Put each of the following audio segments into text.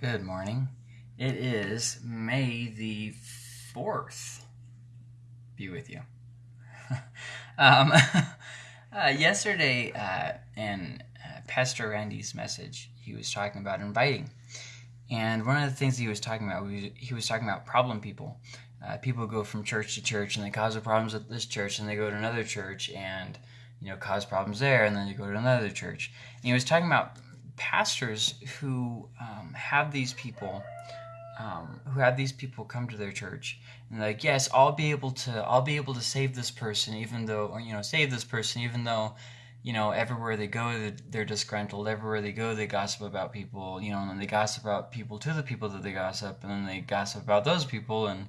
Good morning. It is May the 4th. Be with you. um, uh, yesterday, uh, in uh, Pastor Randy's message, he was talking about inviting. And one of the things he was talking about, he was talking about problem people. Uh, people go from church to church and they cause problems at this church and they go to another church and, you know, cause problems there and then they go to another church. And he was talking about pastors who um, have these people um, who have these people come to their church and like yes i'll be able to i'll be able to save this person even though or you know save this person even though you know everywhere they go they're disgruntled everywhere they go they gossip about people you know and then they gossip about people to the people that they gossip and then they gossip about those people and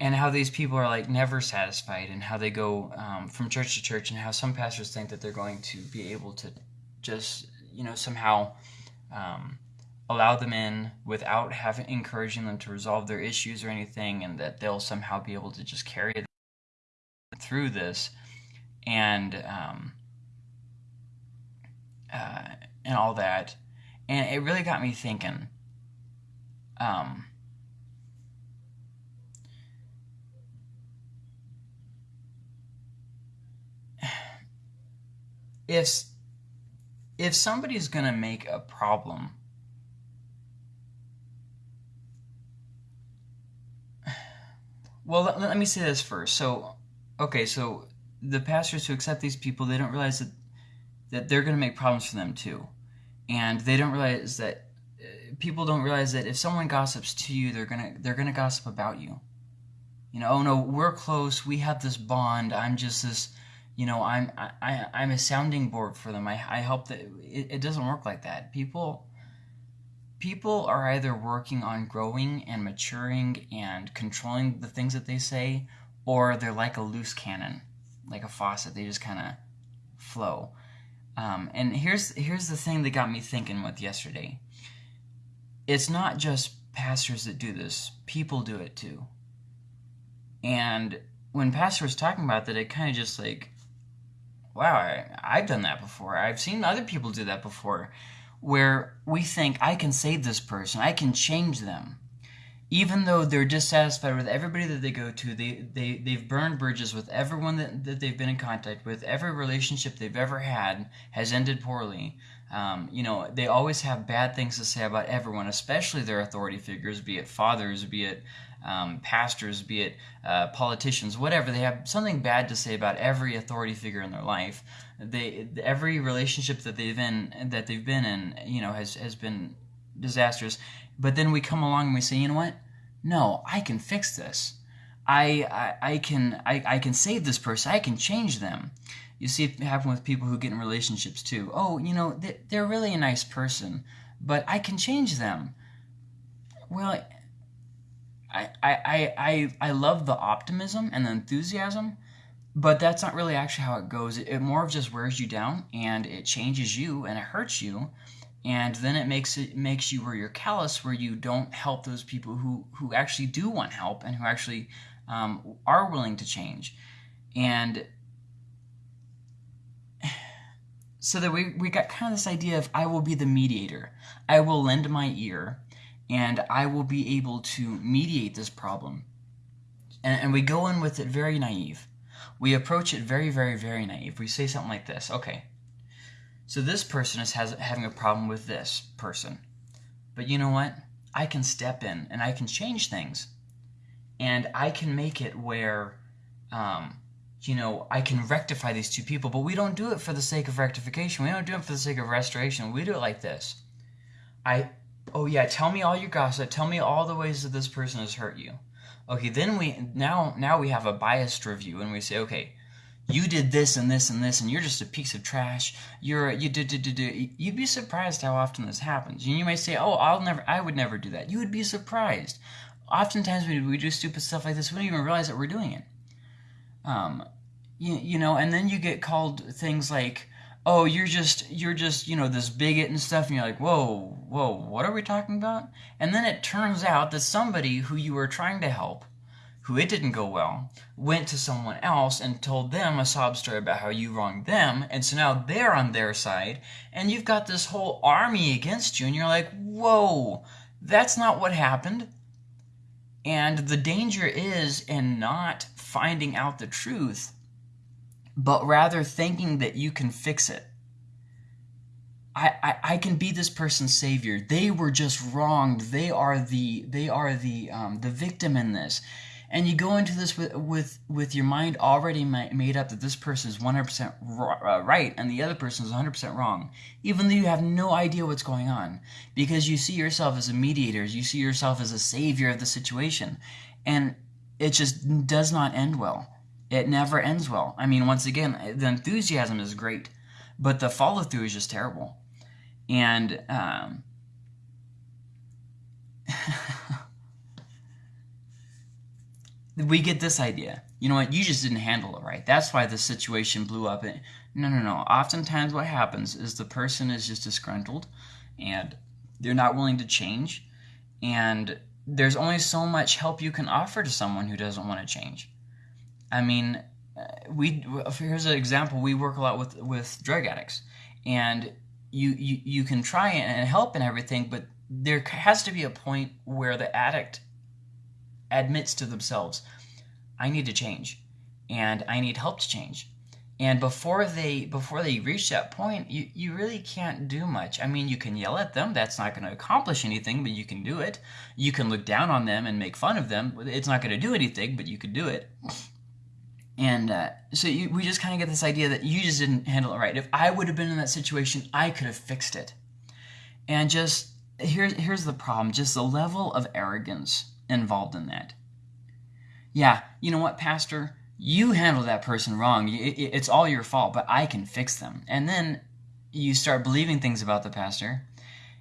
and how these people are like never satisfied and how they go um, from church to church and how some pastors think that they're going to be able to just you know somehow um, allow them in without having encouraging them to resolve their issues or anything, and that they'll somehow be able to just carry them through this, and um, uh, and all that, and it really got me thinking. Um, if if somebody's going to make a problem well let, let, me say this first. So okay so the pastors who accept these people they don't realize that that they're going to make problems for them too. And they don't realize that uh, people don't realize that if someone gossips to you they're going to they're going to gossip about you. You know oh no we're close we have this bond i'm just this you know i'm I, i'm a sounding board for them. I, I help that it, it doesn't work like that. People people are either working on growing and maturing and controlling the things that they say or they're like a loose cannon like a faucet. They just kind of flow. Um, and here's here's the thing that got me thinking with yesterday. It's not just pastors that do this. People do it too. And when pastor was talking about that it kind of just like wow, I, I've done that before. I've seen other people do that before, where we think, I can save this person, I can change them. Even though they're dissatisfied with everybody that they go to, they, they, they've burned bridges with everyone that, that they've been in contact with, every relationship they've ever had has ended poorly. Um, you know, they always have bad things to say about everyone, especially their authority figures, be it fathers, be it um, pastors, be it uh, politicians, whatever. They have something bad to say about every authority figure in their life. They every relationship that they've in that they've been in, you know, has has been disastrous. But then we come along and we say, you know what? No, I can fix this. I I, I can I, I can save this person. I can change them. You see it happen with people who get in relationships too. Oh, you know, they're really a nice person, but I can change them. Well, I, I, I, I love the optimism and the enthusiasm, but that's not really actually how it goes. It, it more of just wears you down and it changes you and it hurts you, and then it makes it makes you where you're callous, where you don't help those people who who actually do want help and who actually um, are willing to change, and so that we we got kind of this idea of I will be the mediator. I will lend my ear and I will be able to mediate this problem. And, and, we go in with it very naive. We approach it very, very, very naive. We say something like this okay, so this person is has, having a problem with this person. But you know what? I can step in and I can change things. And I can make it where, um, you know, I can rectify these two people. But we don't do it for the sake of rectification. We don't do it for the sake of restoration. We do it like this. I oh yeah, tell me all your gossip. Tell me all the ways that this person has hurt you. Okay, then we now now we have a biased review and we say, okay, you did this and this and this and you're just a piece of trash. You're you did did did you'd be surprised how often this happens. And you might say, "Oh, I'll never I would never do that." You would be surprised. Oftentimes we we do stupid stuff like this, we don't even realize that we're doing it. Um you, you know, and then you get called things like oh you're just you're just you know this bigot and stuff and you're like whoa whoa what are we talking about and then it turns out that somebody who you were trying to help who it didn't go well, went to someone else and told them a sob story about how you wronged them, and so now they're on their side, and you've got this whole army against you, and you're like, whoa, that's not what happened. And the danger is in not finding out the truth, but rather thinking that you can fix it. I, I, I can be this person's savior. They were just wronged. They are the they are the um, the victim in this and you go into this with with with your mind already made up that this person is 100% uh, right and the other person is 100% wrong even though you have no idea what's going on because you see yourself as a mediator you see yourself as a savior of the situation and it just does not end well it never ends well i mean once again the enthusiasm is great but the follow through is just terrible and um we get this idea. You know what? You just didn't handle it right. That's why the situation blew up. No, no, no. Oftentimes, what happens is the person is just disgruntled and they're not willing to change. And there's only so much help you can offer to someone who doesn't want to change. I mean, uh, we here's an example. We work a lot with with drug addicts, and you you, you can try and help and everything, but there has to be a point where the addict admits to themselves, I need to change and I need help to change. And before they before they reach that point, you, you really can't do much. I mean, you can yell at them. That's not going to accomplish anything, but you can do it. You can look down on them and make fun of them. It's not going to do anything, but you can do it. And uh, so you, we just kind of get this idea that you just didn't handle it right. If I would have been in that situation, I could have fixed it. And just here's here's the problem: just the level of arrogance involved in that. Yeah, you know what, Pastor? You handled that person wrong. It's all your fault, but I can fix them. And then you start believing things about the pastor,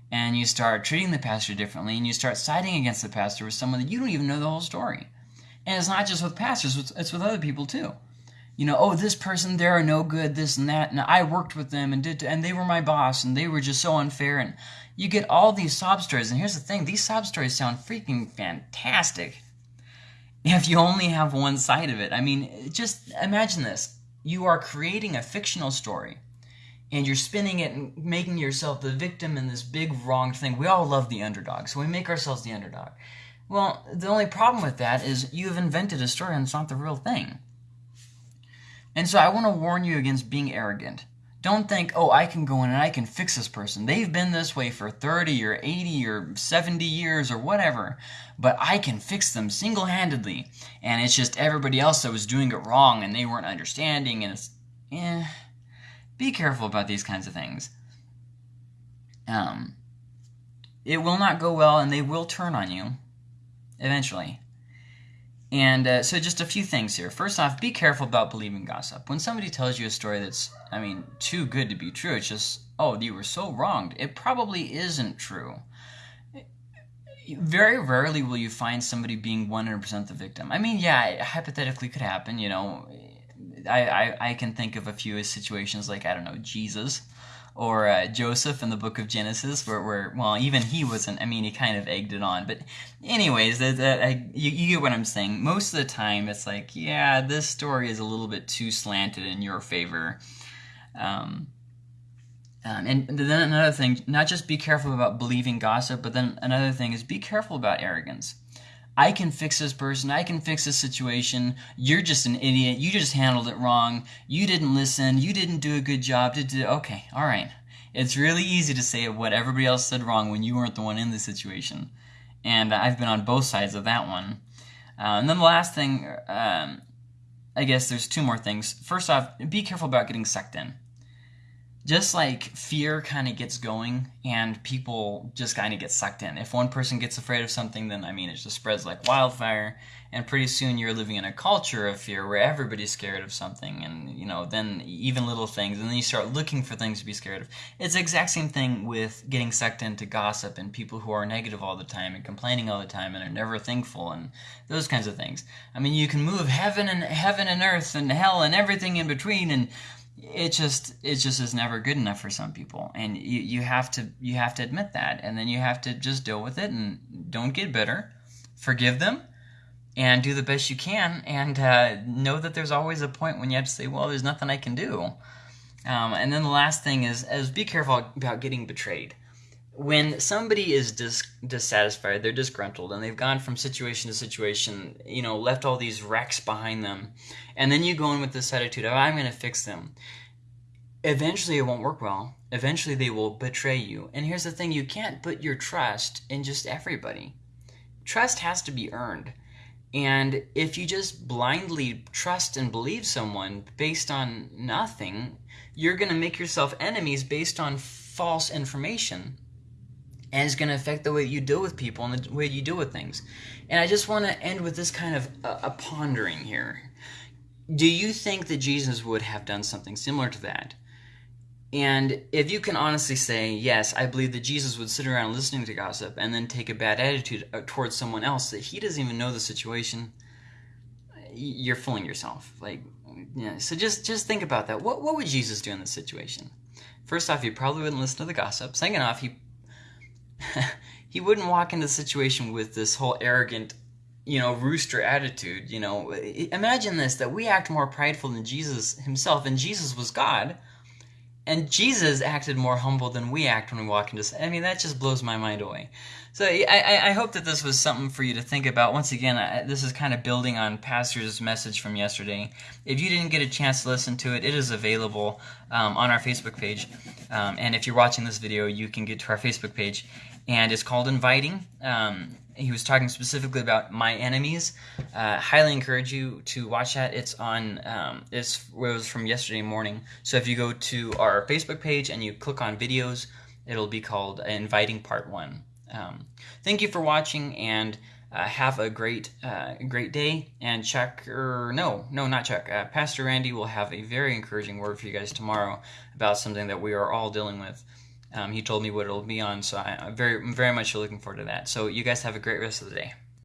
and you start treating the pastor differently, and you start siding against the pastor with someone that you don't even know the whole story. And it's not just with pastors, it's with other people too. You know, oh, this person, they're no good, this and that, and I worked with them and did, and they were my boss, and they were just so unfair, and you get all these sob stories. And here's the thing these sob stories sound freaking fantastic if you only have one side of it. I mean, just imagine this you are creating a fictional story and you're spinning it and making yourself the victim in this big wrong thing. We all love the underdog, so we make ourselves the underdog. Well, the only problem with that is you've invented a story and it's not the real thing. And so I want to warn you against being arrogant. Don't think, oh, I can go in and I can fix this person. They've been this way for 30 or 80 or 70 years or whatever, but I can fix them single handedly. And it's just everybody else that was doing it wrong and they weren't understanding. And it's, eh, be careful about these kinds of things. Um, it will not go well and they will turn on you eventually. And uh, so, just a few things here. First off, be careful about believing gossip. When somebody tells you a story that's, I mean, too good to be true, it's just, oh, you were so wronged. It probably isn't true. Very rarely will you find somebody being 100% the victim. I mean, yeah, it hypothetically could happen, you know. I, I, I can think of a few situations like, I don't know, Jesus or uh, Joseph in the book of Genesis, where, where well, even he wasn't. I mean, he kind of egged it on. But, anyways, that, that I, you, you get what I'm saying. Most of the time, it's like, yeah, this story is a little bit too slanted in your favor. Um, um, and then another thing, not just be careful about believing gossip, but then another thing is be careful about arrogance. I can fix this person. I can fix this situation. You're just an idiot. You just handled it wrong. You didn't listen. You didn't do a good job. Okay, all right. It's really easy to say what everybody else said wrong when you weren't the one in the situation. And I've been on both sides of that one. Uh, and then the last thing, um, I guess there's two more things. First off, be careful about getting sucked in just like fear kind of gets going and people just kind of get sucked in. If one person gets afraid of something, then I mean, it just spreads like wildfire. And pretty soon you're living in a culture of fear where everybody's scared of something. And, you know, then even little things. And then you start looking for things to be scared of. It's the exact same thing with getting sucked into gossip and people who are negative all the time and complaining all the time and are never thankful and those kinds of things. I mean, you can move heaven and heaven and earth and hell and everything in between and it just it just is never good enough for some people and you, you have to you have to admit that and then you have to just deal with it and don't get bitter forgive them and do the best you can, and uh, know that there's always a point when you have to say, "Well, there's nothing I can do." Um, and then the last thing is, is be careful about getting betrayed. When somebody is dis- dissatisfied, they're disgruntled, and they've gone from situation to situation, you know, left all these wrecks behind them, and then you go in with this attitude of, I'm going to fix them. Eventually, it won't work well. Eventually, they will betray you. And here's the thing you can't put your trust in just everybody. Trust has to be earned. And if you just blindly trust and believe someone based on nothing, you're going to make yourself enemies based on false information. And it's going to affect the way you deal with people and the way you deal with things. And I just want to end with this kind of a, a pondering here. Do you think that Jesus would have done something similar to that? And if you can honestly say, yes, I believe that Jesus would sit around listening to gossip and then take a bad attitude uh, towards someone else that he doesn't even know the situation, you're fooling yourself. Like, yeah. So just just think about that. What what would Jesus do in this situation? First off, he probably wouldn't listen to the gossip. Second off, he he wouldn't walk into the situation with this whole arrogant, you know, rooster attitude. You know, imagine this: that we act more prideful than Jesus himself, and Jesus was God and Jesus acted more humble than we act when we walk into. I mean, that just blows my mind away. So I, I hope that this was something for you to think about. Once again, this is kind of building on Pastor's message from yesterday. If you didn't get a chance to listen to it, it is available um, on our Facebook page. Um, and if you're watching this video, you can get to our Facebook page, and it's called Inviting. Um, he was talking specifically about my enemies. Uh, highly encourage you to watch that. It's on. Um, it's it was from yesterday morning. So if you go to our Facebook page and you click on videos, it'll be called Inviting Part One. Um, thank you for watching and. Uh, have a great, uh, great day. And Chuck, or no, no, not Chuck. Uh, Pastor Randy will have a very encouraging word for you guys tomorrow about something that we are all dealing with. Um, he told me what it'll be on, so I, am very, very much looking forward to that. So you guys have a great rest of the day.